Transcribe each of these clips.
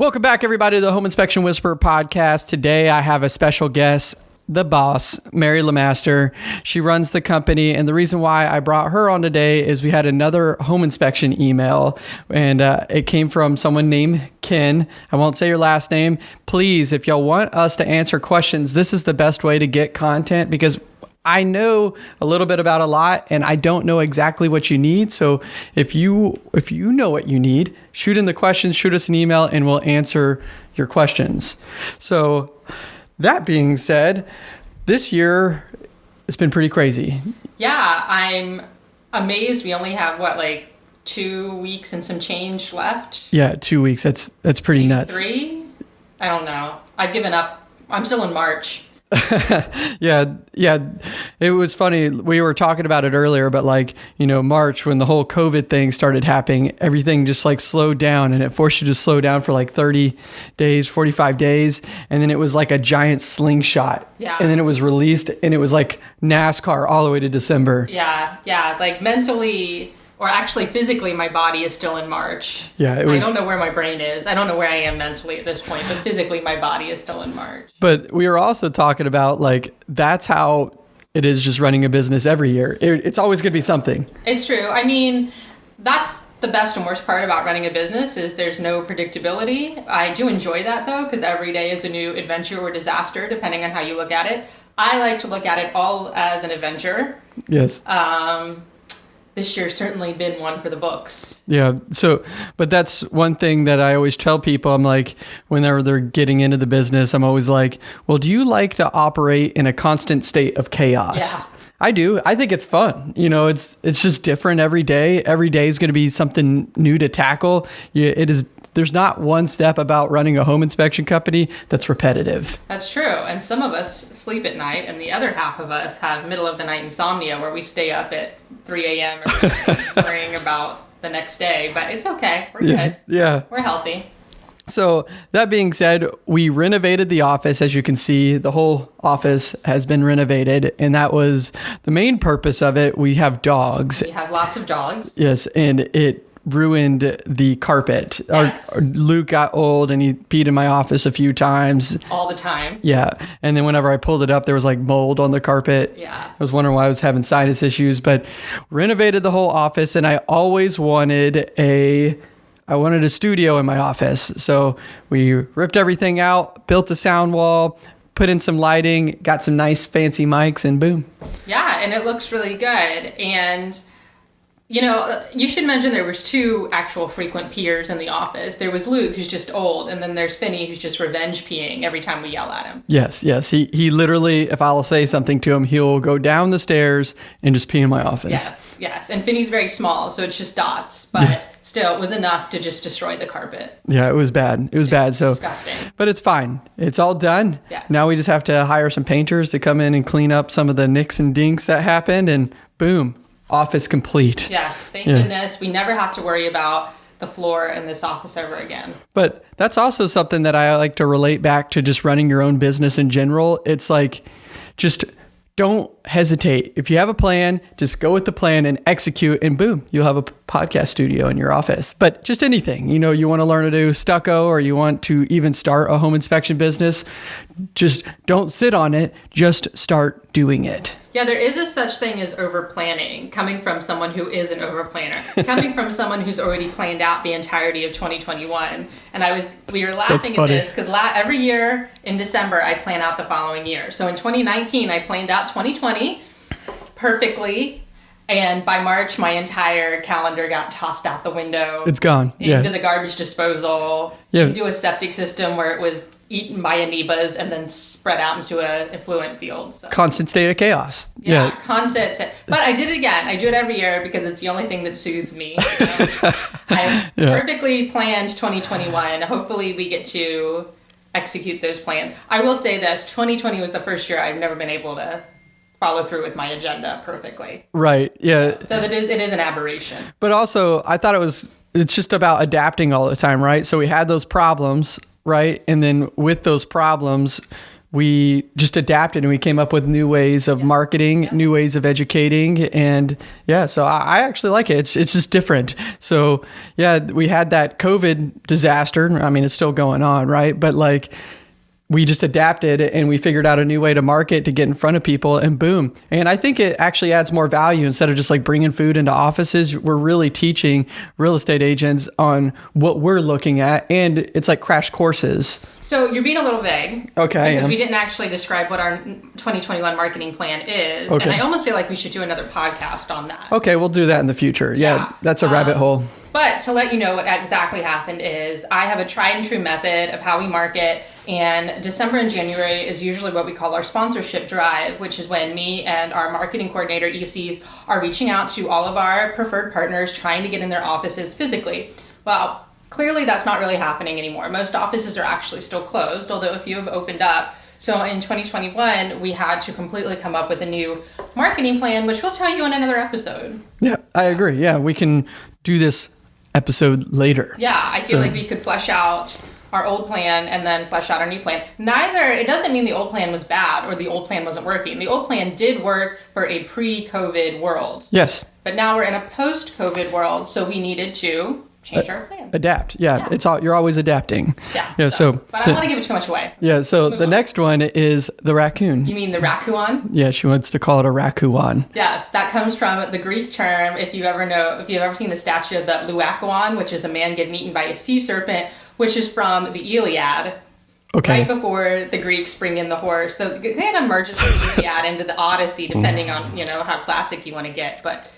Welcome back, everybody, to the Home Inspection Whisperer podcast. Today, I have a special guest, the boss, Mary Lamaster. She runs the company, and the reason why I brought her on today is we had another home inspection email, and uh, it came from someone named Ken. I won't say your last name. Please, if y'all want us to answer questions, this is the best way to get content because I know a little bit about a lot and I don't know exactly what you need. So if you if you know what you need, shoot in the questions, shoot us an email and we'll answer your questions. So that being said, this year it's been pretty crazy. Yeah, I'm amazed we only have what like 2 weeks and some change left. Yeah, 2 weeks. That's that's pretty nuts. 3? I don't know. I've given up. I'm still in March. yeah, yeah. It was funny. We were talking about it earlier, but like, you know, March when the whole COVID thing started happening, everything just like slowed down and it forced you to slow down for like 30 days, 45 days. And then it was like a giant slingshot. Yeah. And then it was released and it was like NASCAR all the way to December. Yeah, yeah. Like mentally, or actually physically my body is still in March. Yeah, it was I don't know where my brain is. I don't know where I am mentally at this point, but physically my body is still in March. But we were also talking about like that's how it is just running a business every year. It, it's always going to be something. It's true. I mean, that's the best and worst part about running a business is there's no predictability. I do enjoy that though because every day is a new adventure or disaster depending on how you look at it. I like to look at it all as an adventure. Yes. Um, this year's certainly been one for the books. Yeah. So, but that's one thing that I always tell people. I'm like, whenever they're getting into the business, I'm always like, well, do you like to operate in a constant state of chaos? Yeah. I do. I think it's fun. You know, it's it's just different every day. Every day is going to be something new to tackle. You, it is. There's not one step about running a home inspection company that's repetitive. That's true. And some of us sleep at night, and the other half of us have middle of the night insomnia where we stay up at 3 a.m. or worrying about the next day. But it's okay. We're Yeah. good. Yeah. We're healthy. So that being said, we renovated the office. As you can see, the whole office has been renovated, and that was the main purpose of it. We have dogs. We have lots of dogs. Yes, and it ruined the carpet. Our- Yes. Our, Luke got old and he peed in my office a few times. all the time. Yeah, and then whenever I pulled it up, there was like mold on the carpet. Yeah. I was wondering why I was having sinus issues, but renovated the whole office, and I always wanted a. I wanted a studio in my office, so we ripped everything out, built a sound wall, put in some lighting, got some nice fancy mics, and boom. Yeah, and it looks really good. And you know, you should mention there was two actual frequent peers in the office. There was Luke, who's just old, and then there's Finney, who's just revenge peeing every time we yell at him. Yes, yes. He he literally, if I'll say something to him, he'll go down the stairs and just pee in my office. Yes, yes. And Finney's very small, so it's just dots, but Yes. still, it was enough to just destroy the carpet. Yeah, it was bad. It was bad. So, Disgusting. but it's fine. It's all done. Yes. Now we just have to hire some painters to come in and clean up some of the nicks and dinks that happened, and boom, office complete. Yes, thank Yeah. goodness. We never have to worry about the floor in this office ever again. But that's also something that I like to relate back to just running your own business in general. It's like just don't hesitate. If you have a plan, just go with the plan and execute, and boom, you'll have a podcast studio in your office. But just anything, you know, you want to learn to do stucco or you want to even start a home inspection business, just don't sit on it, just start doing it. Yeah, there is a such thing as over planning, coming from someone who is an over planner, coming from someone who's already planned out the entirety of 2021. And I was, we were laughing at this because la- every year in December I plan out the following year. So in 2019 I planned out 2020 perfectly, and by March my entire calendar got tossed out the window It's gone. into Yeah. the garbage disposal. Yeah. Into a septic system where it was eaten by amoebas and then spread out into a effluent field. So. Constant state of chaos. Yeah, Yeah. constant. se- But I did it again. I do it every year because it's the only thing that soothes me. So I perfectly planned 2021. Hopefully, we get to execute those plans. I will say this: 2020 was the first year I've never been able to follow through with my agenda perfectly. Right. Yeah. So that is it is an aberration. But also, I thought it was it's just about adapting all the time, right? So we had those problems, right? And then with those problems, we just adapted and we came up with new ways of marketing, new ways of educating, and yeah. So I, I actually like it. It's it's just different. So yeah, we had that COVID disaster. I mean, it's still going on, right? But like we just adapted and we figured out a new way to market to get in front of people and boom. And I think it actually adds more value instead of just like bringing food into offices. We're really teaching real estate agents on what we're looking at and it's like crash courses. So you're being a little vague. Okay. Because we didn't actually describe what our 2021 marketing plan is. Okay. And I almost feel like we should do another podcast on that. Okay, we'll do that in the future. Yeah, Yeah. that's a rabbit Um, hole. But to let you know what exactly happened is I have a tried and true method of how we market, and December and January is usually what we call our sponsorship drive, which is when me and our marketing coordinator ECs are reaching out to all of our preferred partners trying to get in their offices physically. Well, clearly that's not really happening anymore. Most offices are actually still closed, although a few have opened up. So in 2021, we had to completely come up with a new marketing plan, which we'll tell you in another episode. Yeah, I agree. Yeah, we can do this episode later. Yeah, I feel So- like we could flesh out our old plan and then flesh out our new plan. Neither, it doesn't mean the old plan was bad or the old plan wasn't working. The old plan did work for a pre COVID world, Yes, but now we're in a post COVID world, so we needed to change our plan. adapt. Yeah, Yeah. it's all you're always adapting. Yeah. Yeah, so but I don't want to give it too much away. yeah, so Move the on. next one is the raccoon. You mean the raccoon? Yeah, she wants to call it a raccoon. Yes, that comes from the Greek term. If you ever know, if you've ever seen the statue of the Laocoön, which is a man getting eaten by a sea serpent, which is from the Iliad. Okay. right before the Greeks bring in the horse. So it kind of merges the Iliad into the Odyssey, depending on you know how classic you want to get. But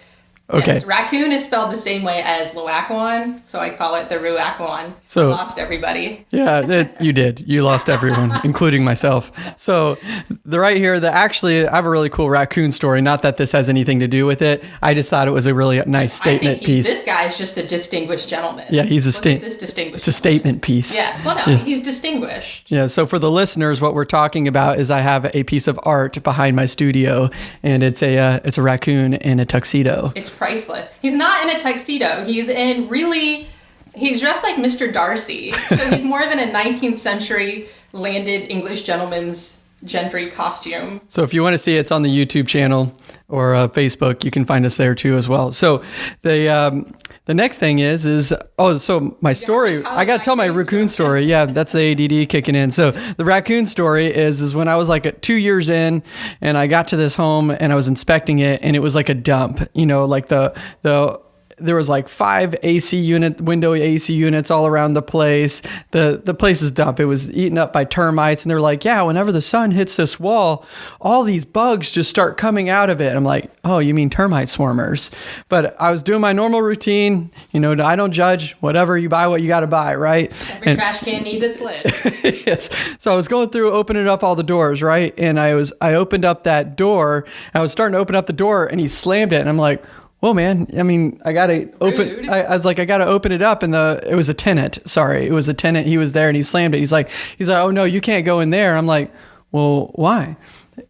Okay. yes, raccoon is spelled the same way as Laocoön, so I call it the Ruakuan. So- lost everybody. Yeah, that, you did. You lost everyone, including myself. So the right here, the actually, I have a really cool raccoon story. Not that this has anything to do with it. I just thought it was a really nice I statement piece. This guy is just a distinguished gentleman. Yeah, he's a sta- This distinguished. it's a statement piece. Yeah. Well, no, he's distinguished. Yeah, so for the listeners, what we're talking about is I have a piece of art behind my studio, and it's a uh, it's a raccoon in a tuxedo. It's priceless. He's not in a tuxedo. He's in really. He's dressed like Mr. Darcy. So he's more of in a 19th century landed English gentleman's gentry costume. So if you want to see it, it's on the YouTube channel or uh, Facebook. You can find us there too as well. So the um, the next thing is is oh so my story. I got to tell my raccoon raccoon story. Yeah, that's the ADD kicking in. So the raccoon story is is when I was like two years in, and I got to this home and I was inspecting it, and it was like a dump. You know, like the the there was like five AC unit window AC units all around the place. The the place was dump. It was eaten up by termites, and they're like, yeah, whenever the sun hits this wall, all these bugs just start coming out of it. I'm like, oh, you mean termite swarmers? But I was doing my normal routine. You know, I don't judge. Whatever you buy, what you got to buy, right? Every And- trash can needs its lid. yes. So I was going through opening up all the doors, right? And I was I opened up that door. I was starting to open up the door and he slammed it and I'm like, "Whoa, man. I mean, I got to open I, I was like I got to open it up and the it was a tenant. Sorry. It was a tenant. He was there and he slammed it. He's like he's like, "Oh no, you can't go in there." I'm like, "Well, why?"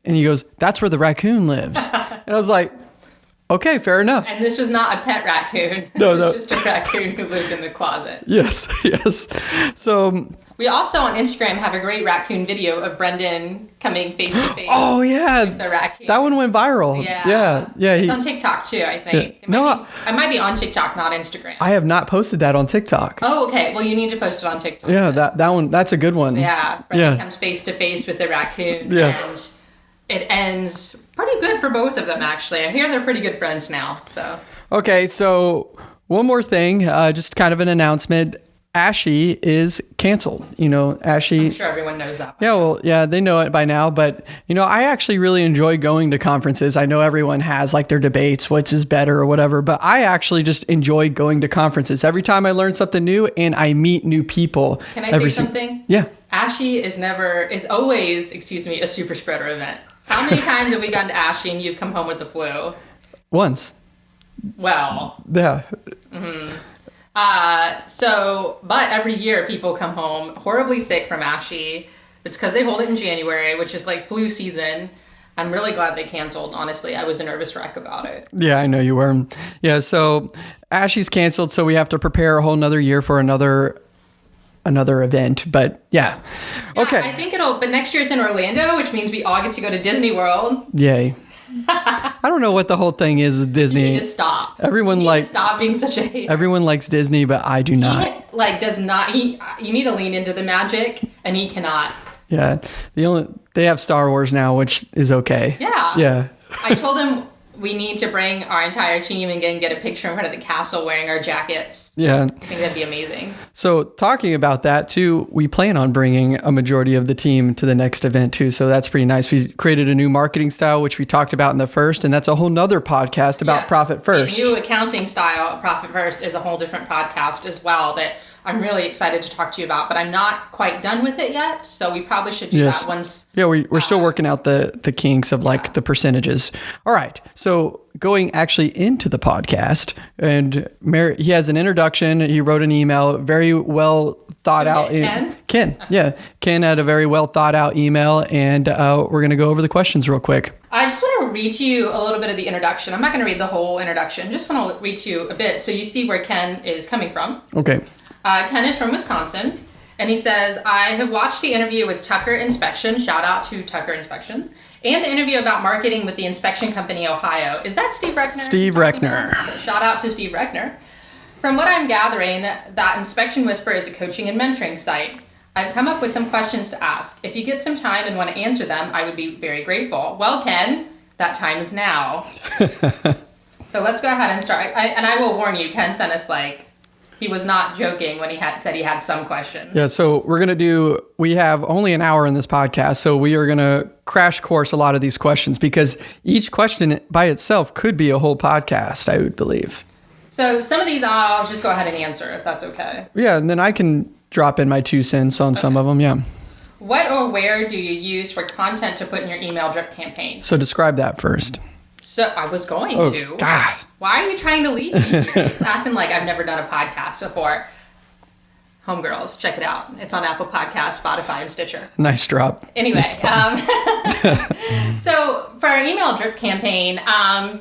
And he goes, "That's where the raccoon lives." and I was like, "Okay, fair enough." And this was not a pet raccoon. No, no. just a raccoon who lived in the closet. Yes. Yes. So, um, We also on Instagram have a great raccoon video of Brendan coming face to face oh with yeah. the raccoon. That one went viral. yeah. Yeah. Yeah. It's he- on TikTok too, I think. It No, be, I might be on TikTok, not Instagram. I have not posted that on TikTok. oh, okay. Well, you need to post it on TikTok. Yeah, that that one that's a good one. Yeah, Brendan Yeah. comes face to face with the raccoon, Yeah. and it ends pretty good for both of them. Actually, I hear they're pretty good friends now. So Okay, so one more thing, uh, just kind of an announcement. ASHI is canceled. You know, ASHI. I'm sure everyone knows that. Yeah, well, yeah, they know it by now, but you know, I actually really enjoy going to conferences. I know everyone has like their debates, which is better or whatever, but I actually just enjoy going to conferences. Every time I learn something new and I meet new people. Can I every say something? Yeah. ASHI is never is always, excuse me, a super spreader event. How many times have we gone to ASHI and you've come home with the flu? Once. Well, Yeah. Mm-hmm. Uh, so but every year people come home horribly sick from ASHI. It's because they hold it in January, which is like flu season. I'm really glad they canceled. Honestly, I was a nervous wreck about it. Yeah, I know you were. Yeah, so ASHI's canceled, so we have to prepare a whole nother year for another another event. But yeah, Yeah, okay, I think it'll. But next year it's in Orlando, which means we all get to go to Disney World. yay. I don't know what the whole thing is with You Disney. need to stop. Everyone You need like- to stop being such a hater. Everyone likes Disney, but I do not. He, like does not. He you need to lean into the magic, and he cannot. Yeah, the only they have Star Wars now, which is okay. Yeah. Yeah. I told him we need to bring our entire team and get, get a picture in front of the castle wearing our jackets. Yeah. I think that'd be amazing. So talking about that too, we plan on bringing a majority of the team to the next event too. So that's pretty nice. We created a new marketing style, which we talked about in the first, and that's a whole nother podcast about Yes. profit first. The new accounting style, Profit First, is a whole different podcast as well that I'm really excited to talk to you about. But I'm not quite done with it yet, so we probably should do Yes. that once. Yeah, we, we're still uh, working out the the kinks of like the percentages. All right, so going actually into the podcast, and Mary, he has an introduction. He wrote an email, very well thought out. Ken? Ken, yeah, Ken had a very well thought out email, and uh, we're gonna go over the questions real quick. I just want to read to you a little bit of the introduction. I'm not going to read the whole introduction. Just want to read to you a bit so you see where Ken is coming from. Okay. Uh, Ken is from Wisconsin, and he says, I have watched the interview with Tucker Inspection, shout out to Tucker Inspections, and the interview about marketing with the inspection company Ohio. Is that Steve Reckner? Steve Reckner. shout out to Steve Reckner. From what I'm gathering, that Inspection Whisper is a coaching and mentoring site. I've come up with some questions to ask. If you get some time and want to answer them, I would be very grateful. Well, Ken, that time is now. so let's go ahead and start. I, and I will warn you, Ken sent us like he was not joking when he had said he had some questions. Yeah, so we're gonna do. We have only an hour in this podcast, so we are gonna crash course a lot of these questions because each question by itself could be a whole podcast. I would believe. So some of these I'll just go ahead and answer if that's okay. Yeah, and then I can drop in my two cents on some of them. Yeah. What or where do you use for content to put in your email drip campaign? So describe that first. So I was going Oh to. God. Why are you trying to lead me acting like I've never done a podcast before. Homegirls, check it out. It's on Apple Podcasts, Spotify, and Stitcher. Nice drop. Anyway, um, so for our email drip campaign, um,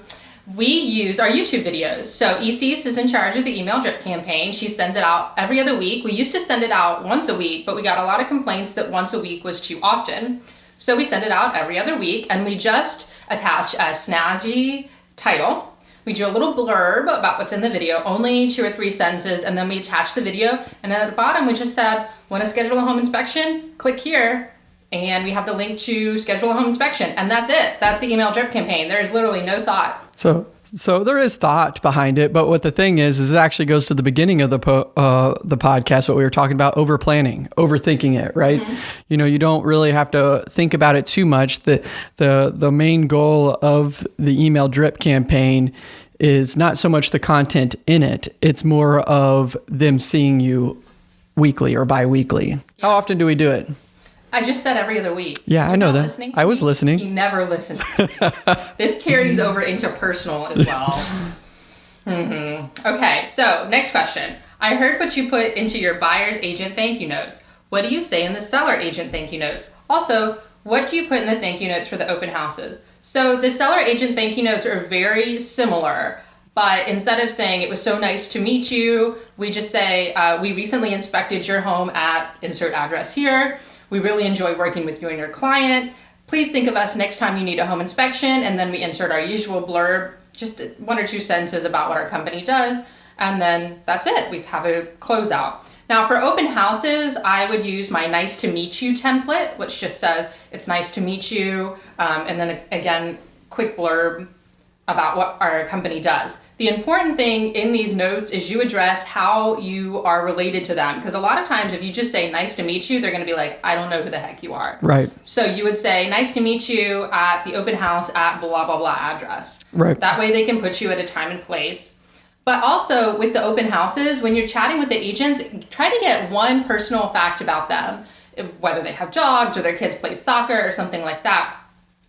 we use our YouTube videos. So ECS is in charge of the email drip campaign. She sends it out every other week. We used to send it out once a week, but we got a lot of complaints that once a week was too often. So we send it out every other week, and we just attach a snazzy title. We do a little blurb about what's in the video, only two or three sentences, and then we attach the video. And then at the bottom, we just said, want to schedule a home inspection? Click here, and we have the link to schedule a home inspection. And that's it. That's the email drip campaign. There is literally no thought. So so there is thought behind it, but what the thing is is it actually goes to the beginning of the po- uh, the podcast. What we were talking about, over planning, overthinking it, right? You know, you don't really have to think about it too much. the the The main goal of the email drip campaign is not so much the content in it; it's more of them seeing you weekly or bi-weekly. How often do we do it? I just said every other week. Yeah, I You're know that. listening I was me? listening. You never listen. this carries over into personal as well. hmm Okay, so next question. I heard what you put into your buyer's agent thank you notes. What do you say in the seller agent thank you notes? Also, what do you put in the thank you notes for the open houses? So the seller agent thank you notes are very similar, but instead of saying it was so nice to meet you, we just say uh, we recently inspected your home at insert address here. We really enjoy working with you and your client. Please think of us next time you need a home inspection, and then we insert our usual blurb, just one or two sentences about what our company does, and then that's it. We have a closeout. Now, for open houses, I would use my nice to meet you template, which just says it's nice to meet you, um, and then again, quick blurb about what our company does. The important thing in these notes is you address how you are related to them. Because a lot of times, if you just say nice to meet you, they're going to be like, I don't know who the heck you are. Right. So you would say, nice to meet you at the open house at blah, blah, blah address. Right. That way they can put you at a time and place. But also with the open houses, when you're chatting with the agents, try to get one personal fact about them, whether they have dogs or their kids play soccer or something like that,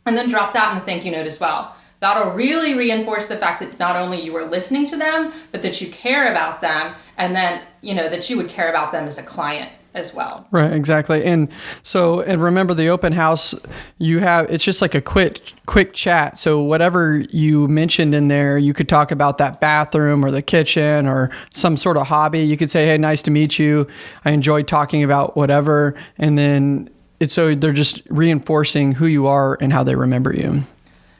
and then drop that in the thank you note as well. That'll really reinforce the fact that not only you are listening to them, but that you care about them, and then you know that you would care about them as a client as well. Right, exactly. And so and remember the open house you have it's just like a quick quick chat. So whatever you mentioned in there, you could talk about that bathroom or the kitchen or some sort of hobby. You could say, "Hey, nice to meet you. I enjoyed talking about whatever." And then it's so they're just reinforcing who you are and how they remember you.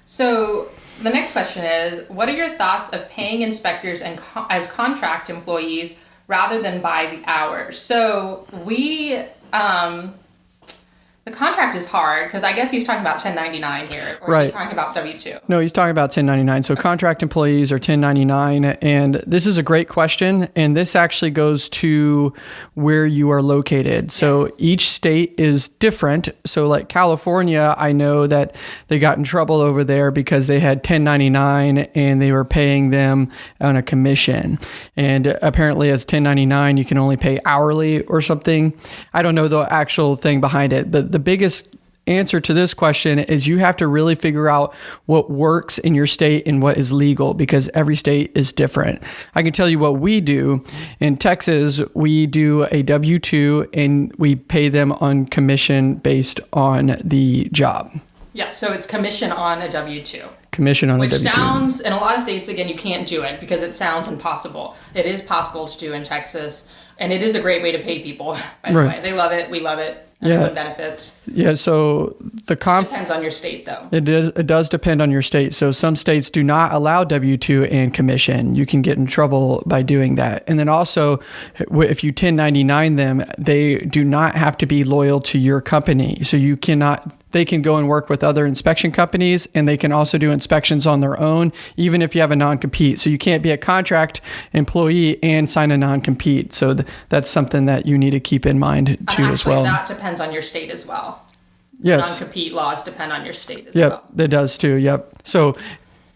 So the next question is, what are your thoughts of paying inspectors and co- as contract employees rather than by the hours. So we, um, the contract is hard because I guess he's talking about 1099 here, or right. he's talking about W 2? No, he's talking about 1099. So contract employees are 1099. And this is a great question. And this actually goes to where you are located. So yes. each state is different. So, like California, I know that they got in trouble over there because they had 1099 and they were paying them on a commission. And apparently, as 1099, you can only pay hourly or something. I don't know the actual thing behind it, but the biggest answer to this question is you have to really figure out what works in your state and what is legal because every state is different. I can tell you what we do. In Texas, we do a W 2 and we pay them on commission based on the job. Yeah, so it's commission on a W 2 commission on which a W-2. sounds in a lot of states again you can't do it because it sounds impossible it is possible to do in texas and it is a great way to pay people by the right. way they love it we love it yeah. benefits. Yeah, so the conf depends on your state though. It does it does depend on your state. So some states do not allow W2 and commission. You can get in trouble by doing that. And then also if you 1099 them, they do not have to be loyal to your company. So you cannot they can go and work with other inspection companies and they can also do inspections on their own, even if you have a non compete. So you can't be a contract employee and sign a non compete. So th- that's something that you need to keep in mind too actually, as well. That depends on your state as well. Yes. Non compete laws depend on your state as yep, well. Yep, it does too. Yep. So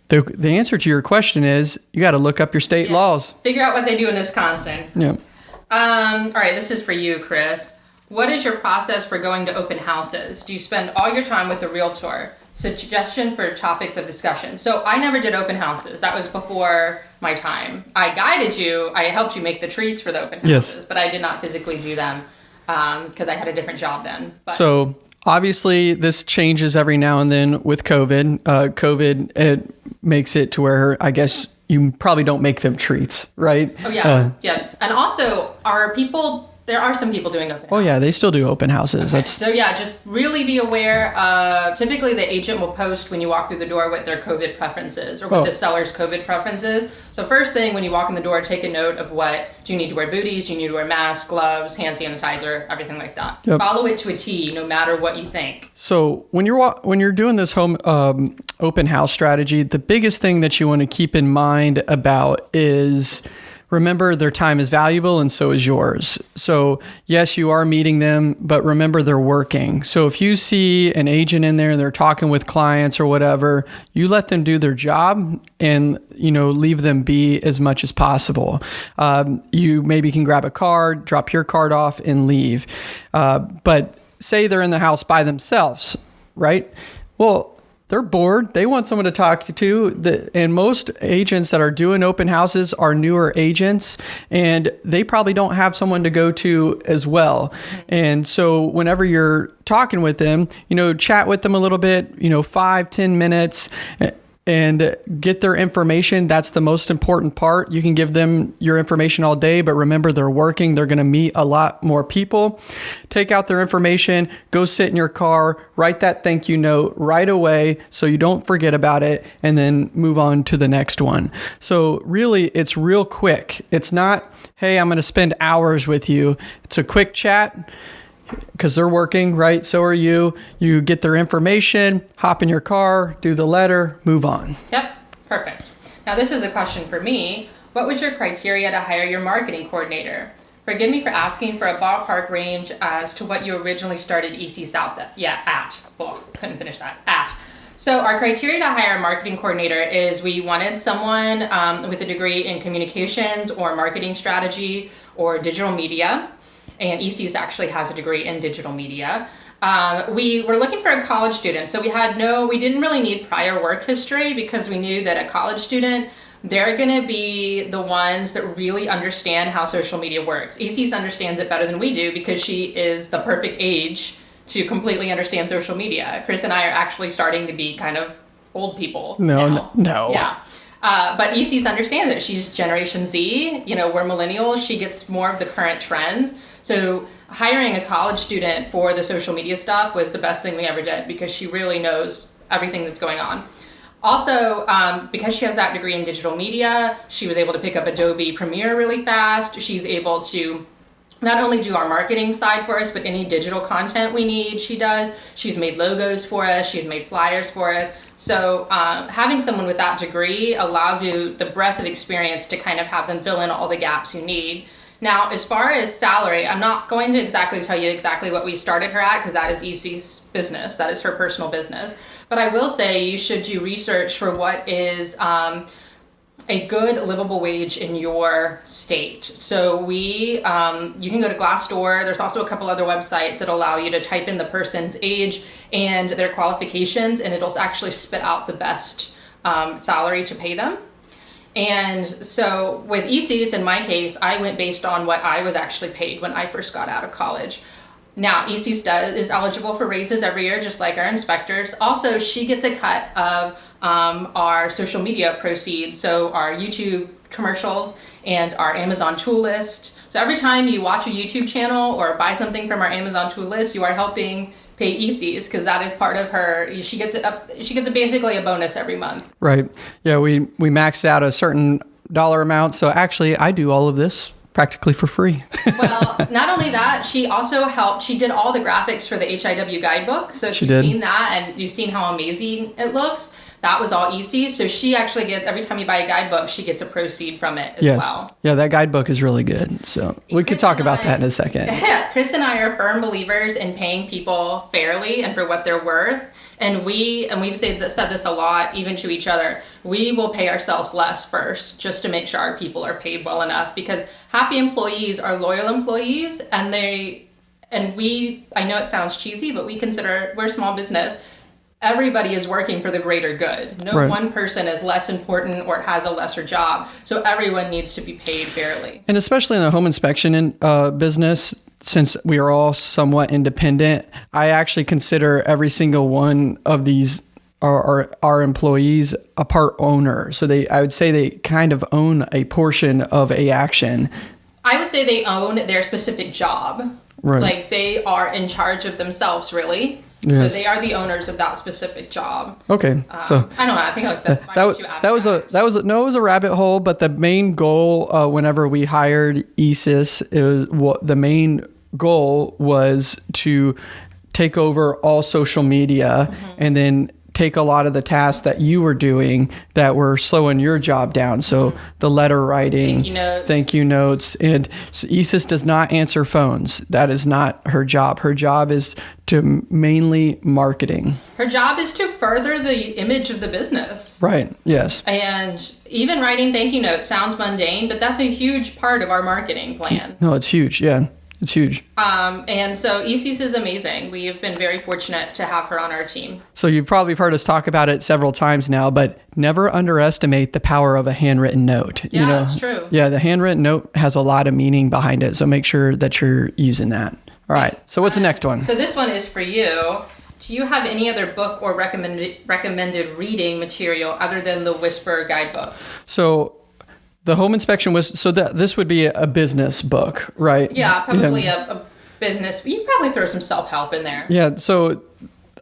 the, the answer to your question is you got to look up your state yeah. laws. Figure out what they do in Wisconsin. Yep. Um, all right, this is for you, Chris. What is your process for going to open houses? Do you spend all your time with the realtor? Suggestion for topics of discussion. So I never did open houses. That was before my time. I guided you. I helped you make the treats for the open houses, yes. but I did not physically do them because um, I had a different job then. But. So obviously, this changes every now and then with COVID. Uh, COVID it makes it to where I guess you probably don't make them treats, right? Oh yeah, uh, yeah. And also, are people there are some people doing open. Oh yeah, they still do open houses. Okay. That's so yeah. Just really be aware. Uh, typically, the agent will post when you walk through the door what their COVID preferences or what oh. the seller's COVID preferences. So first thing when you walk in the door, take a note of what do you need to wear booties, do you need to wear masks, gloves, hand sanitizer, everything like that. Yep. Follow it to a T, no matter what you think. So when you're when you're doing this home um, open house strategy, the biggest thing that you want to keep in mind about is remember their time is valuable and so is yours. So, yes, you are meeting them, but remember they're working. So, if you see an agent in there and they're talking with clients or whatever, you let them do their job and, you know, leave them be as much as possible. Um, you maybe can grab a card, drop your card off, and leave. Uh, but say they're in the house by themselves, right? Well, they're bored. They want someone to talk to. and most agents that are doing open houses are newer agents, and they probably don't have someone to go to as well. And so, whenever you're talking with them, you know, chat with them a little bit. You know, five, ten minutes and get their information. That's the most important part. You can give them your information all day, but remember they're working. They're going to meet a lot more people. Take out their information, go sit in your car, write that thank you note right away so you don't forget about it, and then move on to the next one. So, really, it's real quick. It's not, hey, I'm going to spend hours with you. It's a quick chat because they're working, right? So are you. You get their information, hop in your car, do the letter, move on. Yep, perfect. Now, this is a question for me. What was your criteria to hire your marketing coordinator? Forgive me for asking for a ballpark range as to what you originally started EC South at. Yeah, at. Well, couldn't finish that. At. So our criteria to hire a marketing coordinator is we wanted someone um, with a degree in communications or marketing strategy or digital media and ECUS actually has a degree in digital media. Um, we were looking for a college student, so we had no, we didn't really need prior work history because we knew that a college student they're going to be the ones that really understand how social media works. ECS understands it better than we do because she is the perfect age to completely understand social media. Chris and I are actually starting to be kind of old people. No, now. no. Yeah. Uh, but ECS understands it. She's Generation Z. You know, we're millennials. She gets more of the current trends. So hiring a college student for the social media stuff was the best thing we ever did because she really knows everything that's going on. Also, um, because she has that degree in digital media, she was able to pick up Adobe Premiere really fast. She's able to not only do our marketing side for us, but any digital content we need, she does. She's made logos for us, she's made flyers for us. So um, having someone with that degree allows you the breadth of experience to kind of have them fill in all the gaps you need. Now, as far as salary, I'm not going to exactly tell you exactly what we started her at because that is EC's business. That is her personal business. But I will say you should do research for what is um, a good livable wage in your state. So we, um, you can go to Glassdoor. There's also a couple other websites that allow you to type in the person's age and their qualifications, and it'll actually spit out the best um, salary to pay them. And so with ECs, in my case, I went based on what I was actually paid when I first got out of college. Now, ECs does, is eligible for raises every year, just like our inspectors. Also, she gets a cut of um, our social media proceeds, so our YouTube commercials and our Amazon tool list. So every time you watch a YouTube channel or buy something from our Amazon tool list, you are helping pay ECs because that is part of her. She gets up. She gets a, basically a bonus every month. Right. Yeah. We we maxed out a certain dollar amount. So actually, I do all of this practically for free. well, not only that, she also helped. She did all the graphics for the HIW guidebook. So if she you've did. seen that and you've seen how amazing it looks, that was all easy. So she actually gets every time you buy a guidebook, she gets a proceed from it as yes. well. Yeah, that guidebook is really good. So we Chris could talk about I- that in a second. Yeah, Chris and I are firm believers in paying people fairly and for what they're worth. And we and we've said this, said this a lot, even to each other. We will pay ourselves less first, just to make sure our people are paid well enough. Because happy employees are loyal employees, and they and we. I know it sounds cheesy, but we consider we're a small business. Everybody is working for the greater good. No Right. one person is less important or has a lesser job. So everyone needs to be paid fairly. And especially in the home inspection in, uh, business, since we are all somewhat independent, I actually consider every single one of these our, our, our employees a part owner. So they, I would say they kind of own a portion of a action. I would say they own their specific job. Right. Like they are in charge of themselves, really. Yes. So they are the owners of that specific job. Okay, so Um, I don't know. I think like that, that was that was a that was a, no, it was a rabbit hole. But the main goal, uh, whenever we hired ESIS, is what the main goal was to take over all social media Mm-hmm. and then take a lot of the tasks that you were doing that were slowing your job down. So the letter writing. Thank you notes. thank you notes, and so ESIS does not answer phones. That is not her job. Her job is to mainly marketing. Her job is to further the image of the business. Right. Yes. And even writing thank you notes sounds mundane, but that's a huge part of our marketing plan. No, it's huge. Yeah, it's huge. Um, and so ECS is amazing. We have been very fortunate to have her on our team. So you've probably heard us talk about it several times now, but never underestimate the power of a handwritten note. Yeah, you know? that's true. Yeah, the handwritten note has a lot of meaning behind it, so make sure that you're using that. All right. So what's the next one? So this one is for you. Do you have any other book or recommended recommended reading material other than the Whisper guidebook? So the home inspection was so that this would be a business book, right? Yeah, probably a, a business. You probably throw some self help in there. Yeah. So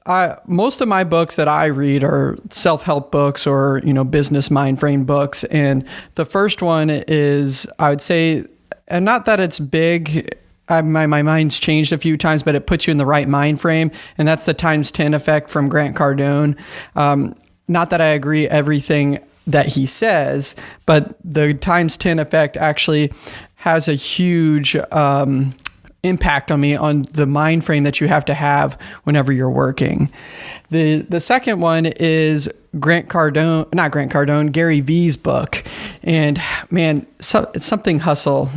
I most of my books that I read are self-help books or, you know, business mind frame books. And the first one is I would say and not that it's big I, my, my mind's changed a few times, but it puts you in the right mind frame. And that's the times 10 effect from Grant Cardone. Um, not that I agree everything that he says, but the times 10 effect actually has a huge um, impact on me on the mind frame that you have to have whenever you're working. The the second one is Grant Cardone, not Grant Cardone, Gary V's book. And man, so, it's something hustle.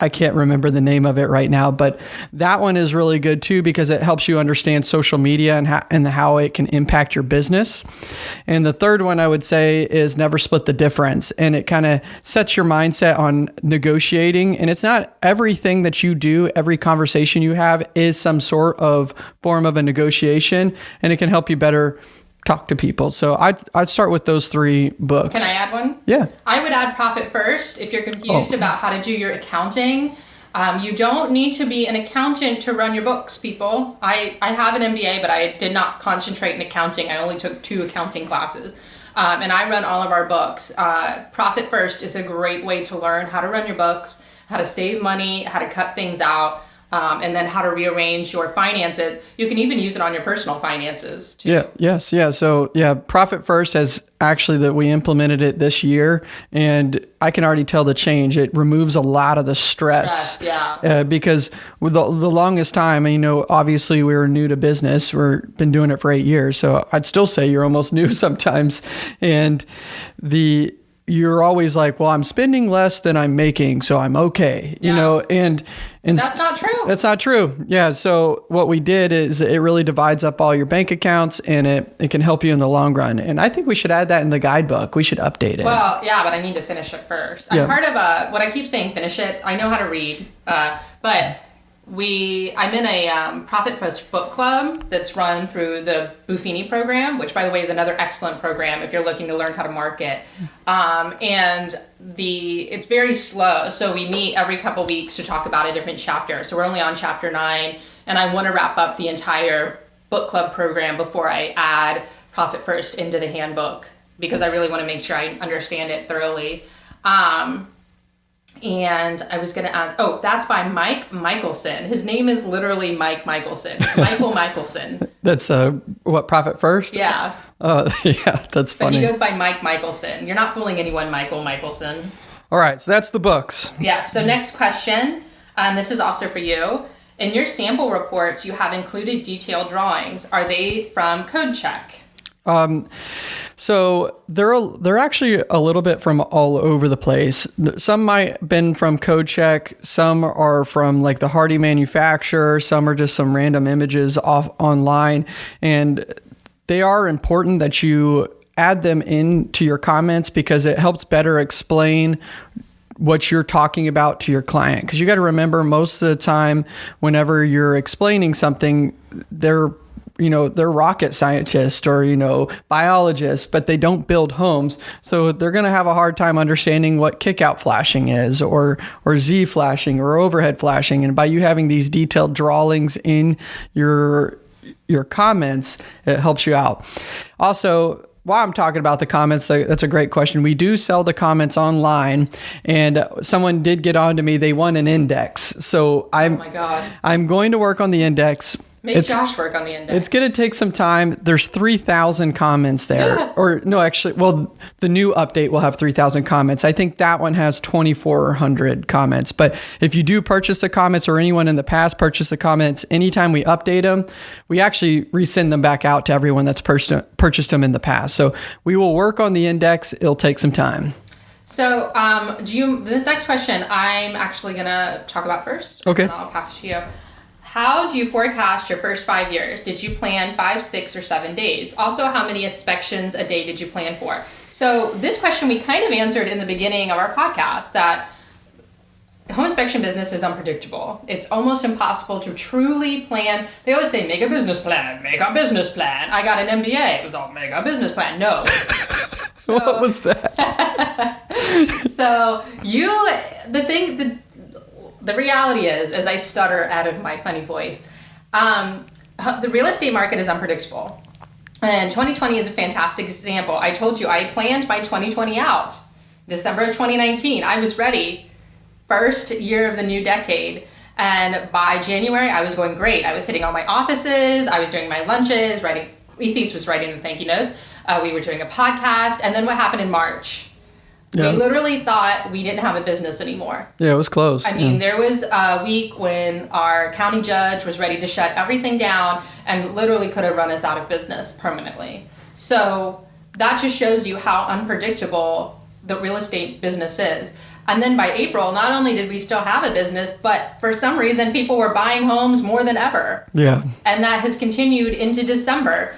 I can't remember the name of it right now, but that one is really good too because it helps you understand social media and how, and how it can impact your business. And the third one I would say is never split the difference. And it kind of sets your mindset on negotiating. And it's not everything that you do, every conversation you have is some sort of form of a negotiation, and it can help you better talk to people. So I'd, I'd start with those three books. Can I add one? Yeah. I would add Profit First if you're confused oh. about how to do your accounting. Um, you don't need to be an accountant to run your books, people. I, I have an MBA, but I did not concentrate in accounting. I only took two accounting classes. Um, and I run all of our books. Uh, Profit First is a great way to learn how to run your books, how to save money, how to cut things out um, and then how to rearrange your finances. You can even use it on your personal finances too. Yeah. Yes. Yeah. So yeah, Profit First has actually that we implemented it this year, and I can already tell the change. It removes a lot of the stress. stress yeah. Uh, because with the, the longest time, you know, obviously we were new to business. We've been doing it for eight years, so I'd still say you're almost new sometimes, and the you're always like, well, I'm spending less than I'm making, so I'm okay, you yeah. know, and and that's not true. That's not true. Yeah. So what we did is it really divides up all your bank accounts, and it it can help you in the long run. And I think we should add that in the guidebook. We should update it. Well, yeah, but I need to finish it first. Yeah. I'm part of a what I keep saying, finish it. I know how to read, uh, but we I'm in a um, Profit First book club that's run through the Buffini program, which by the way is another excellent program if you're looking to learn how to market. Um, and the it's very slow, so we meet every couple weeks to talk about a different chapter. So we're only on chapter nine, and I want to wrap up the entire book club program before I add Profit First into the handbook because I really want to make sure I understand it thoroughly. Um, and I was going to ask, oh, that's by Mike Michelson. His name is literally Mike Michelson. Michael Michelson. That's uh, what Profit First. Yeah. Oh, yeah, that's funny. But he goes by Mike Michelson. You're not fooling anyone, Michael Michelson. All right, so that's the books. Yeah. So next question, and um, this is also for you. In your sample reports, you have included detailed drawings. Are they from CodeCheck? Um, so they're they're actually a little bit from all over the place. Some might been from CodeCheck, some are from like the Hardie manufacturer, some are just some random images off online, and they are important that you add them into your comments because it helps better explain what you're talking about to your client. Because you got to remember most of the time whenever you're explaining something they're you know they're rocket scientists or you know biologists but they don't build homes so they're going to have a hard time understanding what kickout flashing is or or z flashing or overhead flashing and by you having these detailed drawings in your your comments it helps you out also while I'm talking about the comments, that's a great question. We do sell the comments online, and someone did get on to me. They want an index, so I'm. Oh! I'm going to work on the index. Make it's, Josh work on the index. It's going to take some time. There's 3,000 comments there. Yeah. or, no, actually, well, the new update will have 3,000 comments. I think that one has 2,400 comments. But if you do purchase the comments or anyone in the past purchased the comments, anytime we update them, we actually resend them back out to everyone that's pur- purchased them in the past. So we will work on the index. It'll take some time. So, um, do you, the next question I'm actually going to talk about first. Okay. I'll pass it to you. How do you forecast your first five years? Did you plan five, six, or seven days? Also, how many inspections a day did you plan for? So, this question we kind of answered in the beginning of our podcast that home inspection business is unpredictable. It's almost impossible to truly plan. They always say, make a business plan, make a business plan. I got an MBA. It was all, make a business plan. No. so, what was that? so, you, the thing, the, the reality is, as I stutter out of my funny voice, um, the real estate market is unpredictable. And 2020 is a fantastic example. I told you I planned my 2020 out. December of 2019, I was ready. First year of the new decade. And by January, I was going great. I was hitting all my offices. I was doing my lunches, writing, Isis was writing the thank you notes. Uh, we were doing a podcast. And then what happened in March? Yeah. We literally thought we didn't have a business anymore. Yeah, it was close. I mean, yeah. there was a week when our county judge was ready to shut everything down and literally could have run us out of business permanently. So that just shows you how unpredictable the real estate business is. And then by April, not only did we still have a business, but for some reason, people were buying homes more than ever. Yeah. And that has continued into December.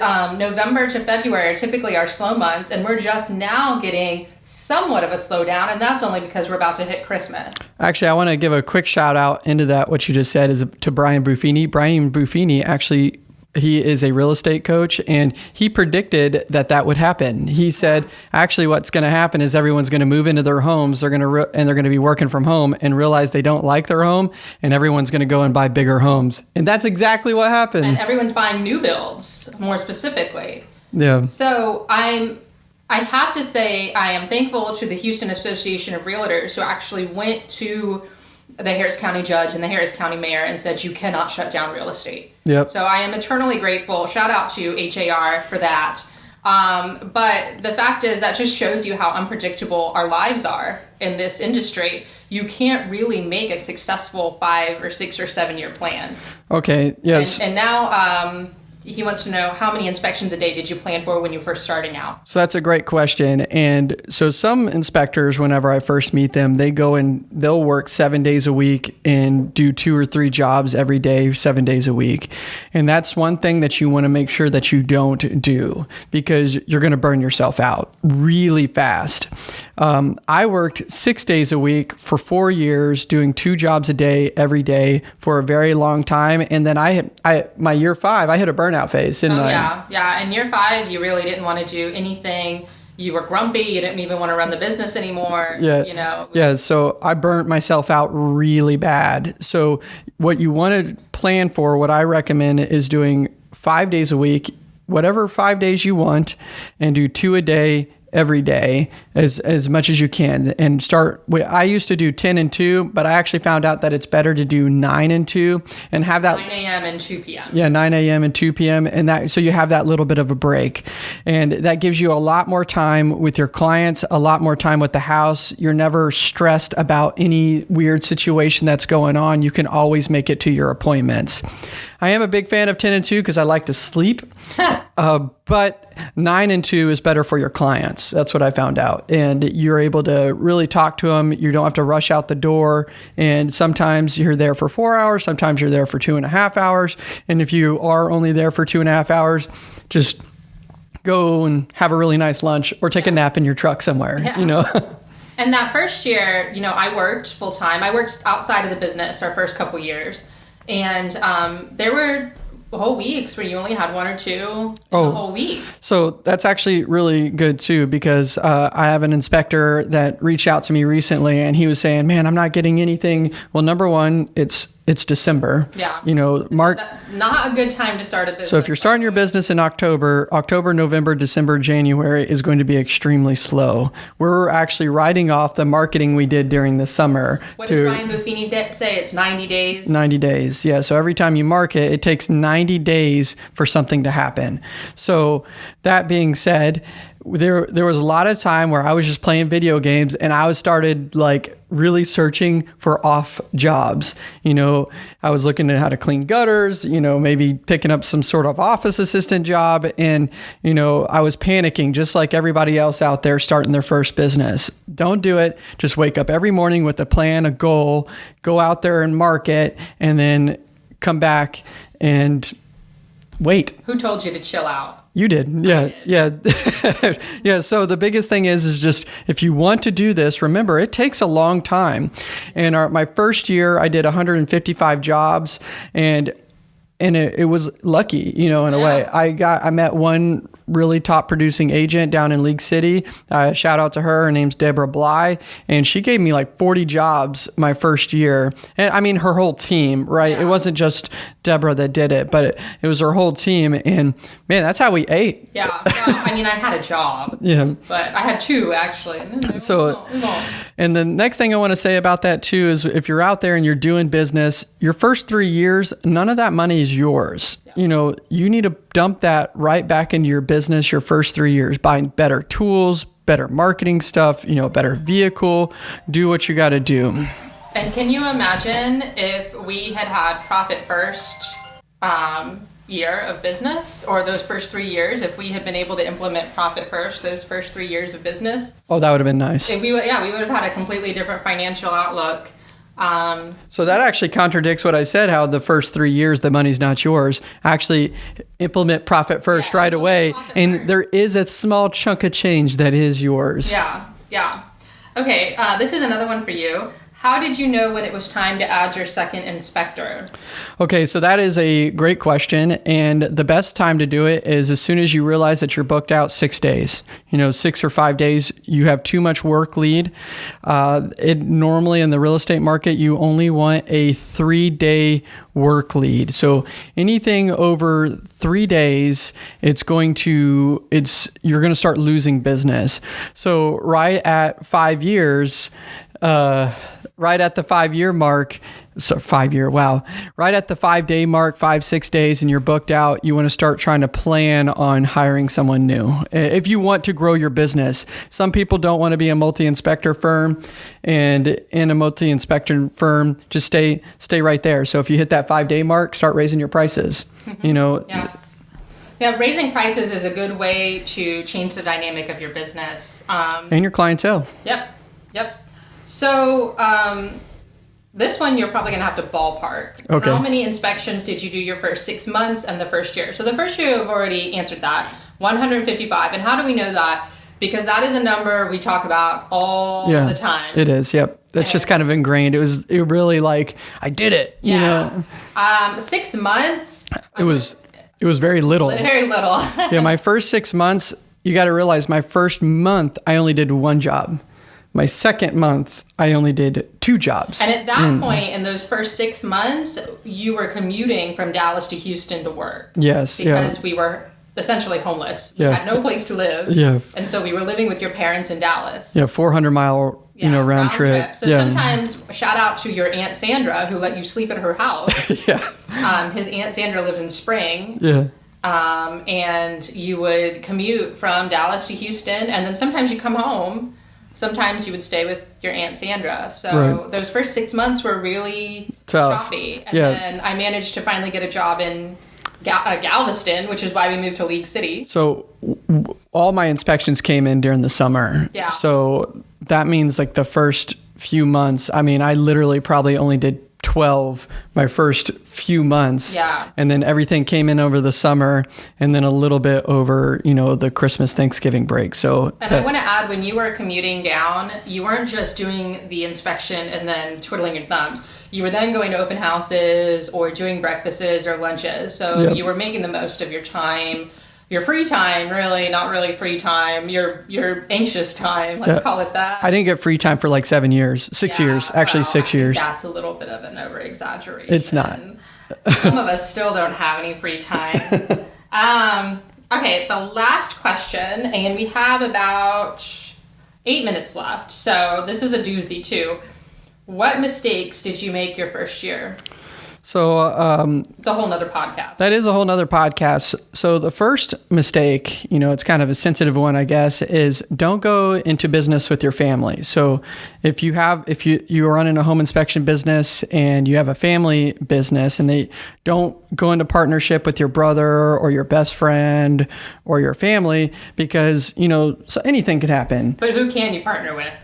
Um, November to February are typically our slow months, and we're just now getting somewhat of a slowdown, and that's only because we're about to hit Christmas. Actually, I want to give a quick shout out into that. What you just said is to Brian Buffini. Brian Buffini actually he is a real estate coach and he predicted that that would happen. He said, actually, what's going to happen is everyone's going to move into their homes. They're going to re- and they're going to be working from home and realize they don't like their home, and everyone's going to go and buy bigger homes. And that's exactly what happened. And everyone's buying new builds, more specifically. Yeah. So I'm. I have to say, I am thankful to the Houston Association of Realtors who actually went to the Harris County judge and the Harris County mayor and said you cannot shut down real estate. Yep. So I am eternally grateful. Shout out to HAR for that. Um, but the fact is that just shows you how unpredictable our lives are in this industry. You can't really make a successful five or six or seven year plan. Okay. Yes. And, and now um, he wants to know how many inspections a day did you plan for when you first starting out? So that's a great question. And so some inspectors, whenever I first meet them, they go and they'll work seven days a week and do two or three jobs every day, seven days a week. And that's one thing that you want to make sure that you don't do because you're going to burn yourself out really fast. Um, I worked six days a week for four years, doing two jobs a day every day for a very long time. And then I, I my year five, I hit a burnout phase, didn't oh, I? Yeah, yeah. In year five, you really didn't want to do anything. You were grumpy. You didn't even want to run the business anymore. Yeah. You know. Yeah. So I burnt myself out really bad. So what you want to plan for, what I recommend is doing five days a week, whatever five days you want, and do two a day every day as as much as you can and start with, I used to do 10 and 2 but I actually found out that it's better to do 9 and 2 and have that 9 a.m. and 2 p.m. yeah 9 a.m. and 2 p.m. and that so you have that little bit of a break and that gives you a lot more time with your clients a lot more time with the house you're never stressed about any weird situation that's going on you can always make it to your appointments I am a big fan of 10 and 2 because I like to sleep. uh, but 9 and 2 is better for your clients. That's what I found out. And you're able to really talk to them. You don't have to rush out the door. And sometimes you're there for four hours, sometimes you're there for two and a half hours. And if you are only there for two and a half hours, just go and have a really nice lunch or take a nap in your truck somewhere, Yeah. you know? And that first year, you know, I worked full time. I worked outside of the business our first couple years, and um, there were whole weeks where you only had one or two Oh. the whole week. So that's actually really good too, because uh, I have an inspector that reached out to me recently, and he was saying, "Man, I'm not getting anything." Well, number one, it's it's December. Yeah. You know, March. Not a good time to start a business. So if you're starting your business in October, October, November, December, January is going to be extremely slow. We're actually writing off the marketing we did during the summer what does Brian Buffini de- say? It's 90 days. 90 days. Yeah. So every time you market, it takes 90 days for something to happen. So that being said, there there was a lot of time where I was just playing video games and I was started like really searching for off jobs. You know, I was looking at how to clean gutters, you know, maybe picking up some sort of office assistant job and, you know, I was panicking just like everybody else out there starting their first business. Don't do it. Just wake up every morning with a plan, a goal, go out there and market and then come back and wait. Who told you to chill out? You did. Yeah. Yeah. yeah. So the biggest thing is, is just if you want to do this, remember it takes a long time. And our, my first year, I did 155 jobs and and it, it was lucky, you know, in a way. I got, I met one really top producing agent down in League City. Uh, shout out to her. Her name's Deborah Bly, and she gave me like 40 jobs my first year. And I mean, her whole team, right? It wasn't just Deborah that did it, but it, it was her whole team. And man, that's how we ate. Yeah. Well, I mean, I had a job, Yeah. but I had two actually. And So- we won't- we won't. And the next thing I want to say about that too is if you're out there and you're doing business, your first three years, none of that money is yours. You know, you need to dump that right back into your business your first three years, buying better tools, better marketing stuff, you know, better vehicle, do what you got to do. And can you imagine if we had had profit first um, year of business or those first three years, if we had been able to implement profit first, those first three years of business, Oh, that would have been nice. we would, yeah, we would have had a completely different financial outlook. Um, So that actually contradicts what I said. How the first three years the money's not yours. Actually, implement profit first Yeah, right away, and first. there is a small chunk of change that is yours. yeah, yeah. Okay, uh, this is another one for you. How did you know when it was time to add your second inspector? Okay, so that is a great question. And the best time to do it is as soon as you realize that you're booked out six days. You know, six or five days, you have too much work lead. Uh, it normally in the real estate market, you only want a three day work lead. So anything over three days, it's going to, it's, you're going to start losing business. So right at five years, uh, right at the five year mark, so five year, wow, right at the five day mark, five, six days, and you're booked out, you want to start trying to plan on hiring someone new. If you want to grow your business, some people don't want to be a multi inspector firm, and in a multi inspector firm, just stay, stay right there. So if you hit that five day mark, start raising your prices. You know, Yeah. Yeah, raising prices is a good way to change the dynamic of your business. Um, and your clientele. Yep, yep. So um, this one you're probably gonna have to ballpark. Okay. How many inspections did you do your first six months and the first year? So the first year you've already answered that, 155. And how do we know that? Because that is a number we talk about all Yeah, the time. It is. Yep. That's just kind of ingrained. It was. It really like I did it. You know. Um, six months, It was. It was very little. very little. yeah, my first six months, you got to realize my first month, I only did one job. My second month, I only did two jobs. And at that point, in those first six months, you were commuting from Dallas to Houston to work. yes, yeah. Because we were essentially homeless. We Yeah. had no place to live. Yeah. And so we were living with your parents in Dallas. Yeah, 400 mile, you know, Yeah, round, trip. So yeah. sometimes, shout out to your Aunt Sandra who let you sleep at her house. yeah. um, his Aunt Sandra lived in Spring. Yeah. Um, and you would commute from Dallas to Houston. And then sometimes you come home. Sometimes you would stay with your Aunt Sandra. So Right. those first six months were really Tough. choppy. And Yeah. then I managed to finally get a job in Gal- uh, Galveston, which is why we moved to League City. So w- all my inspections came in during the summer. Yeah. So that means like the first few months, I mean, I literally probably only did 12 my first few months. Yeah. And then everything came in over the summer and then a little bit over, you know, the Christmas Thanksgiving break. So And I want to add, when you were commuting down, you weren't just doing the inspection and then twiddling your thumbs. You were then going to open houses or doing breakfasts or lunches. So Yep. you were making the most of your time, your free time, really, not really free time, your your anxious time, let's Yeah. call it that. I didn't get free time for like seven years, six Yeah, years, actually well, six years. That's a little bit of an over exaggeration. It's not. Some of us still don't have any free time. um, okay, the last question, and we have about eight minutes left. So this is a doozy too. What mistakes did you make your first year? So um, It's a whole nother podcast. That is a whole nother podcast. So the first mistake, you know, it's kind of a sensitive one, I guess, is don't go into business with your family. So if you have, if you you are running a home inspection business and you have a family business, and they don't go into partnership with your brother or your best friend or your family because you know so anything could happen. but who can you partner with?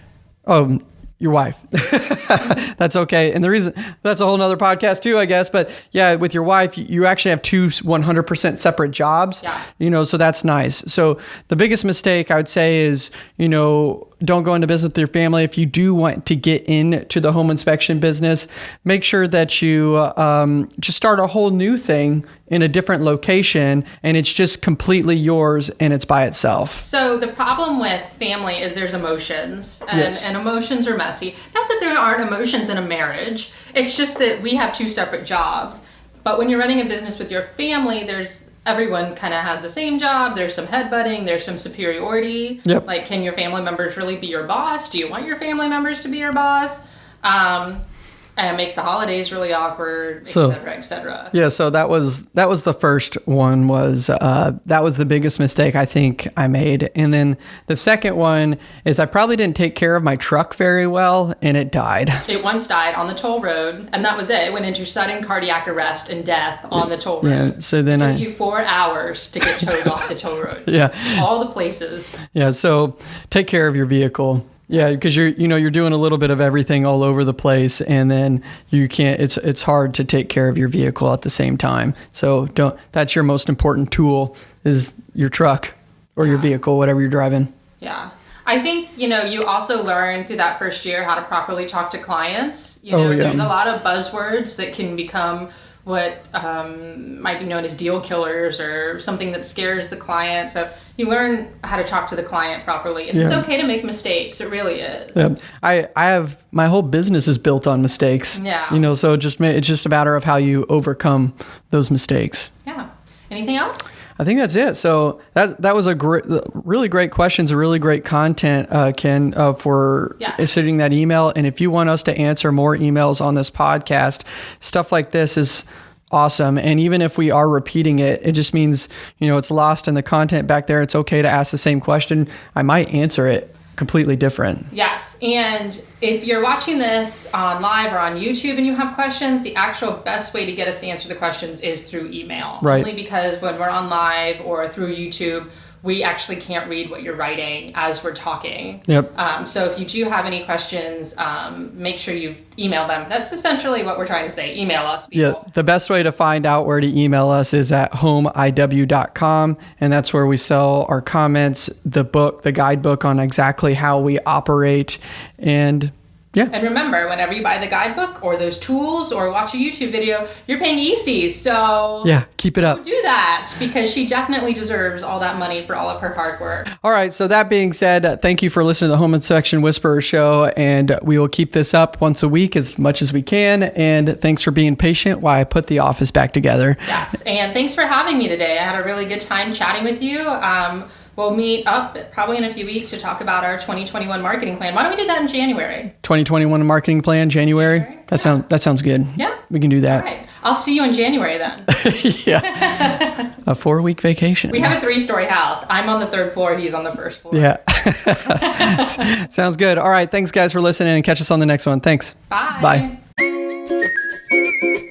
Oh, your wife. that's okay. And the reason that's a whole nother podcast too, I guess. But yeah, with your wife, you- you actually have two 100% separate jobs. Yeah. You know, so that's nice. So the biggest mistake I would say is, you know, don't go into business with your family. If you do want to get into the home inspection business, make sure that you um, just start a whole new thing in a different location and it's just completely yours and it's by itself. So the problem with family is there's emotions, and, Yes. and emotions are messy. Not that there aren't emotions in a marriage. It's just that we have two separate jobs. But when you're running a business with your family, there's everyone kind of has the same job. There's some headbutting. There's some superiority. Yep. Like, can your family members really be your boss? Do you want your family members to be your boss? Um, and it makes the holidays really awkward, et So- cetera, et cetera. Yeah, so that was that was the first one was uh, that was the biggest mistake I think I made, and then the second one is I probably didn't take care of my truck very well, and it died. It once died on the toll road, and that was it. It went into sudden cardiac arrest and death on the toll road. Yeah, so then Took I you four hours to get towed off the toll road. yeah All the places. yeah so take care of your vehicle. Yeah, because you're you know you're doing a little bit of everything all over the place, and then you can't. It's it's hard to take care of your vehicle at the same time. So don't. That's your most important tool is your truck or your vehicle, whatever you're driving. Yeah. I think, you know, you also learn through that first year how to properly talk to clients. You Oh, know, yeah. there's a lot of buzzwords that can become what um, might be known as deal killers or something that scares the client. So you learn how to talk to the client properly. And it's okay to make mistakes. It really is. Yeah, I I have my whole business is built on mistakes. Yeah. you know, so just it's just a matter of how you overcome those mistakes. Yeah. Anything else? I think that's it. So that that was a great, really great questions, a really great content, uh, Ken, uh, for Yeah. sending that email. And if you want us to answer more emails on this podcast, stuff like this is awesome. And even if we are repeating it, it just means you know it's lost in the content back there. It's okay to ask the same question. I might answer it completely different. Yes. And if you're watching this on live or on YouTube and you have questions, the actual best way to get us to answer the questions is through email. Right. Only because when we're on live or through YouTube, we actually can't read what you're writing as we're talking. Yep. Um, so if you do have any questions, um, make sure you email them. That's essentially what we're trying to say. Email us, people. Yeah, the best way to find out where to email us is at homeiw.com, and that's where we sell our comments, the book, the guidebook on exactly how we operate, and yeah, And remember, whenever you buy the guidebook or those tools or watch a YouTube video, you're paying EC. So yeah, keep it up. do that because she definitely deserves all that money for all of her hard work. All right, so that being said, thank you for listening to the Home Inspection Whisperer show, and we will keep this up once a week as much as we can. And thanks for being patient while I put the office back together. Yes, and thanks for having me today. I had a really good time chatting with you. Um, we'll meet up probably in a few weeks to talk about our 2021 marketing plan. Why don't we do that in January? 2021 marketing plan, January. January, That sounds that sounds good. Yeah. we can do that. right, I'll see you in January then. yeah, a four week vacation. We have a three-story house. I'm on the third floor. He's on the first floor. Yeah. Sounds good. All right. Thanks, guys, for listening and catch us on the next one. Thanks. Bye. Bye.